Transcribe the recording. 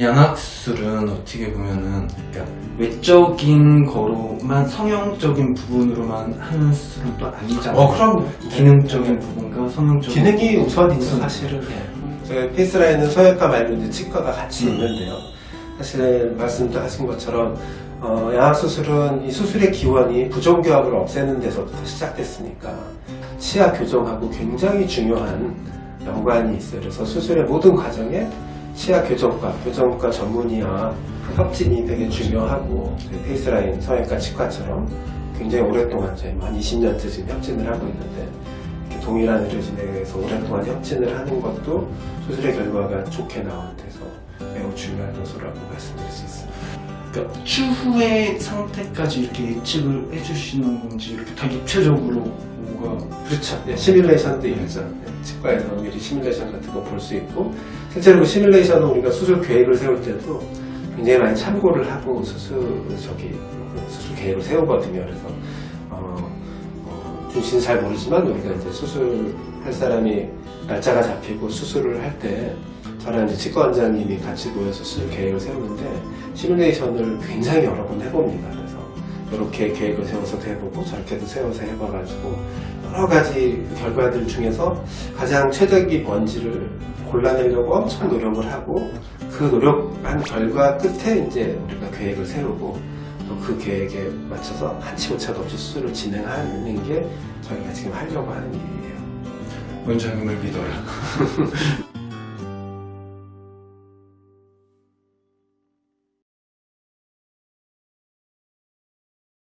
양악술은 어떻게 보면은 그러니까 외적인 거로만 성형적인 부분으로만 하는 수술은 또 아니잖아요. 어, 그럼 기능적인 부분과 성형적인 기능이 우선이죠 우선. 사실은 저희 페이스라인은 성형외과 말고 이제 치과가 같이 음. 있는데요 사실 말씀도 하신 것처럼 어, 양악수술은 이 수술의 기원이 부종교합을 없애는 데서부터 시작됐으니까 치아 교정하고 굉장히 중요한 연관이 있어요 그래서 수술의 모든 과정에 치아 교정과, 교정과 전문의와 협진이 되게 중요하고 페이스라인 성형외과 치과처럼 굉장히 오랫동안 저희 한 20년째 지금 협진을 하고 있는데 동일한 의료진에 의해서 오랫동안 협진을 하는 것도 수술의 결과가 좋게 나오는 데서 매우 중요한 요소라고 말씀드릴 수 있습니다. 그러니까 추후의 상태까지 이렇게 예측을 해주시는 건지 이렇게 다 입체적으로 뭐가 그렇죠. 네, 시뮬레이션도 있죠. 네, 치과에서 미리 시뮬레이션 같은 거 볼 수 있고 실제로 그 시뮬레이션은 우리가 수술 계획을 세울 때도 굉장히 많이 참고를 하고 수술 저기 그 수술 계획을 세우거든요. 그래서 어, 어, 준씨는 잘 모르지만 우리가 이제 수술할 사람이 날짜가 잡히고 수술을 할때 저랑 이제 치과 원장님이 같이 모여서 수술 계획을 세우는데 시뮬레이션을 굉장히 여러 번 해봅니다. 그래서 이렇게 계획을 세워서도 해보고 저렇게도 세워서 해봐가지고 여러 가지 그 결과들 중에서 가장 최적의 뭔지를 골라내려고 엄청 노력을 하고 그 노력한 결과 끝에 이제 우리가 계획을 세우고 또 그 계획에 맞춰서 한치 오차도 없이 수술을 진행하는 게 저희가 지금 하려고 하는 일이에요. 원장님을 믿어라.